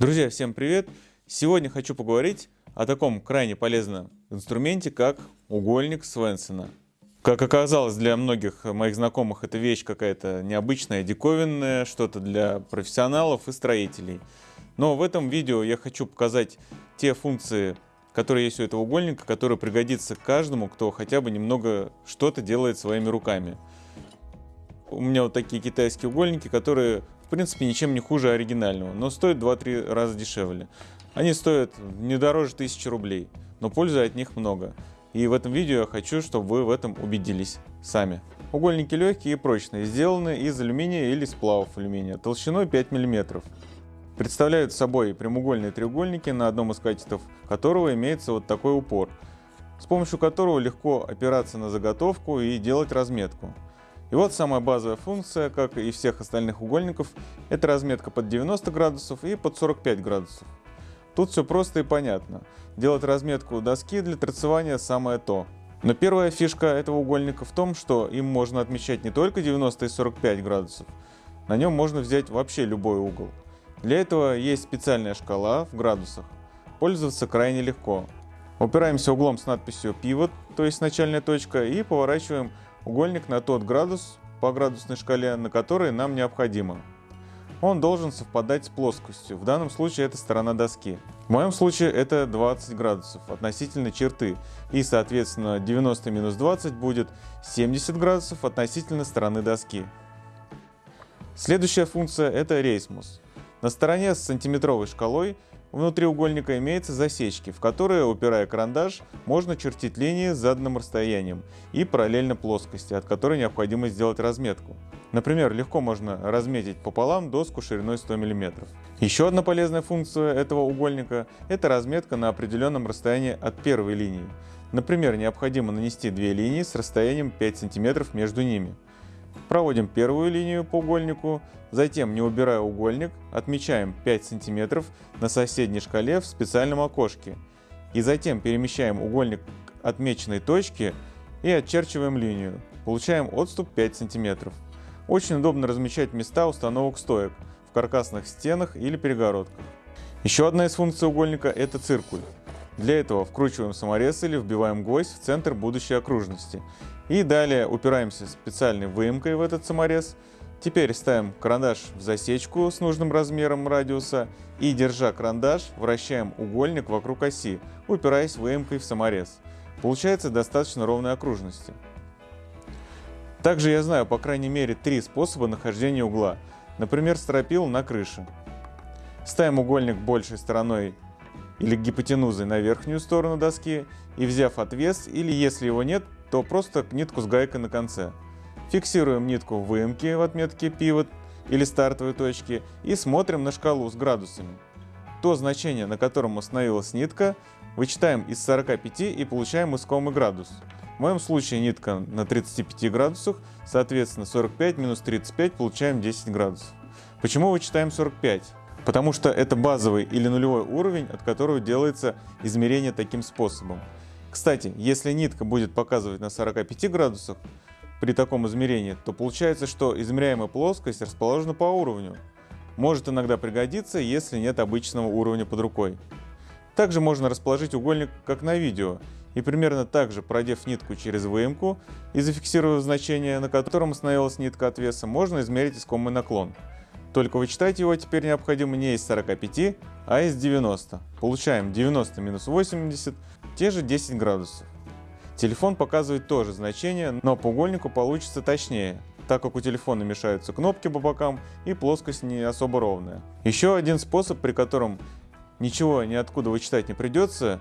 Друзья, всем привет! Сегодня хочу поговорить о таком крайне полезном инструменте, как угольник Свенсона. Как оказалось, для многих моих знакомых это вещь какая-то необычная, диковинная, что-то для профессионалов и строителей. Но в этом видео я хочу показать те функции, которые есть у этого угольника, которые пригодятся каждому, кто хотя бы немного что-то делает своими руками. У меня вот такие китайские угольники, которые принципе ничем не хуже оригинального, но стоят 2-3 раза дешевле. Они стоят не дороже 1000 рублей, но пользы от них много. И в этом видео я хочу, чтобы вы в этом убедились сами. Угольники легкие и прочные, сделаны из алюминия или сплавов алюминия, толщиной 5 мм. Представляют собой прямоугольные треугольники, на одном из качеств которого имеется вот такой упор, с помощью которого легко опираться на заготовку и делать разметку. И вот самая базовая функция, как и всех остальных угольников, это разметка под 90 градусов и под 45 градусов. Тут все просто и понятно. Делать разметку доски для торцевания самое то. Но первая фишка этого угольника в том, что им можно отмечать не только 90 и 45 градусов, на нем можно взять вообще любой угол. Для этого есть специальная шкала в градусах. Пользоваться крайне легко. Упираемся углом с надписью Pivot, то есть начальная точка, и поворачиваем угольник на тот градус по градусной шкале, на который нам необходимо. Он должен совпадать с плоскостью, в данном случае это сторона доски. В моем случае это 20 градусов относительно черты, и соответственно 90 минус 20 будет 70 градусов относительно стороны доски. Следующая функция это рейсмус. На стороне с сантиметровой шкалой Внутри угольника имеются засечки, в которые, упирая карандаш, можно чертить линии с заданным расстоянием и параллельно плоскости, от которой необходимо сделать разметку. Например, легко можно разметить пополам доску шириной 100 мм. Еще одна полезная функция этого угольника – это разметка на определенном расстоянии от первой линии. Например, необходимо нанести две линии с расстоянием 5 см между ними. Проводим первую линию по угольнику, затем, не убирая угольник, отмечаем 5 см на соседней шкале в специальном окошке. И затем перемещаем угольник к отмеченной точке и отчерчиваем линию. Получаем отступ 5 см. Очень удобно размечать места установок стоек в каркасных стенах или перегородках. Еще одна из функций угольника – это циркуль. Для этого вкручиваем саморез или вбиваем гвоздь в центр будущей окружности. И далее упираемся специальной выемкой в этот саморез. Теперь ставим карандаш в засечку с нужным размером радиуса и, держа карандаш, вращаем угольник вокруг оси, упираясь выемкой в саморез. Получается достаточно ровной окружности. Также я знаю по крайней мере три способа нахождения угла. Например, стропил на крыше. Ставим угольник большей стороной или гипотенузой на верхнюю сторону доски и взяв отвес, или если его нет, то просто нитку с гайкой на конце. Фиксируем нитку в выемке в отметке pivot или стартовой точки и смотрим на шкалу с градусами. То значение, на котором остановилась нитка, вычитаем из 45 и получаем искомый градус. В моем случае нитка на 35 градусах, соответственно 45 минус 35 получаем 10 градусов. Почему вычитаем 45? Потому что это базовый или нулевой уровень, от которого делается измерение таким способом. Кстати, если нитка будет показывать на 45 градусах при таком измерении, то получается, что измеряемая плоскость расположена по уровню. Может иногда пригодиться, если нет обычного уровня под рукой. Также можно расположить угольник, как на видео, и примерно так же, продев нитку через выемку и зафиксировав значение, на котором остановилась нитка от веса, можно измерить искомый наклон. Только вычитать его теперь необходимо не из 45, а из 90. Получаем 90 минус 80, те же 10 градусов. Телефон показывает тоже значение, но по угольнику получится точнее, так как у телефона мешаются кнопки по бокам и плоскость не особо ровная. Еще один способ, при котором ничего ниоткуда вычитать не придется,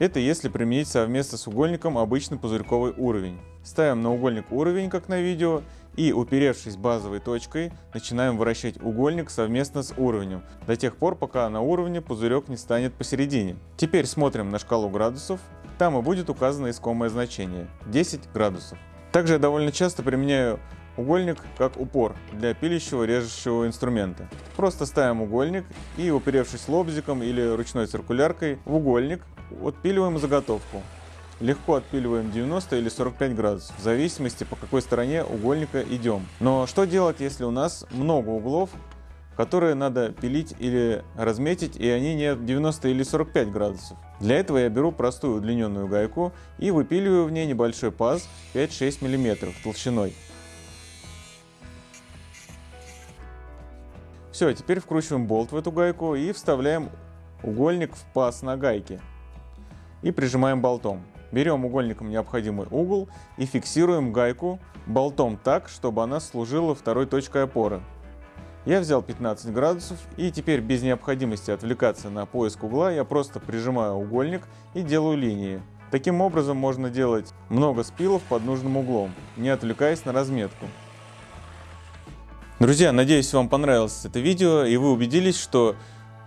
это если применить совместно с угольником обычный пузырьковый уровень. Ставим на угольник уровень, как на видео, и, уперевшись базовой точкой, начинаем вращать угольник совместно с уровнем, до тех пор, пока на уровне пузырек не станет посередине. Теперь смотрим на шкалу градусов, там и будет указано искомое значение – 10 градусов. Также я довольно часто применяю угольник как упор для пилящего режущего инструмента. Просто ставим угольник и, уперевшись лобзиком или ручной циркуляркой в угольник, отпиливаем заготовку. Легко отпиливаем 90 или 45 градусов, в зависимости по какой стороне угольника идем. Но что делать, если у нас много углов, которые надо пилить или разметить, и они не 90 или 45 градусов. Для этого я беру простую удлиненную гайку и выпиливаю в ней небольшой паз 5-6 мм толщиной. Все, теперь вкручиваем болт в эту гайку и вставляем угольник в паз на гайке. И прижимаем болтом. Берем угольником необходимый угол и фиксируем гайку болтом так, чтобы она служила второй точкой опоры. Я взял 15 градусов и теперь без необходимости отвлекаться на поиск угла я просто прижимаю угольник и делаю линии. Таким образом можно делать много спилов под нужным углом, не отвлекаясь на разметку. Друзья, надеюсь вам понравилось это видео и вы убедились, что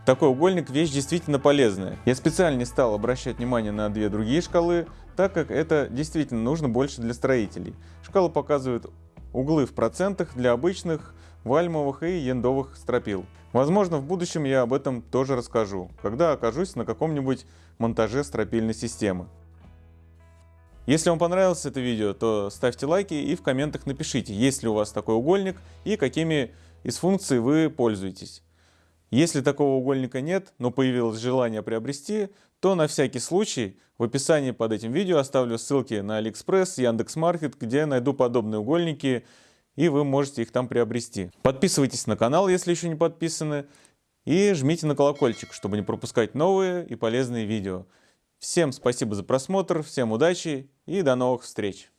такой угольник вещь действительно полезная. Я специально не стал обращать внимание на две другие шкалы, так как это действительно нужно больше для строителей. Шкала показывает углы в процентах для обычных вальмовых и яндовых стропил. Возможно, в будущем я об этом тоже расскажу, когда окажусь на каком-нибудь монтаже стропильной системы. Если вам понравилось это видео, то ставьте лайки и в комментах напишите, есть ли у вас такой угольник и какими из функций вы пользуетесь. Если такого угольника нет, но появилось желание приобрести, то на всякий случай в описании под этим видео оставлю ссылки на Алиэкспресс, Яндекс.Маркет, где найду подобные угольники и вы можете их там приобрести. Подписывайтесь на канал, если еще не подписаны, и жмите на колокольчик, чтобы не пропускать новые и полезные видео. Всем спасибо за просмотр, всем удачи и до новых встреч!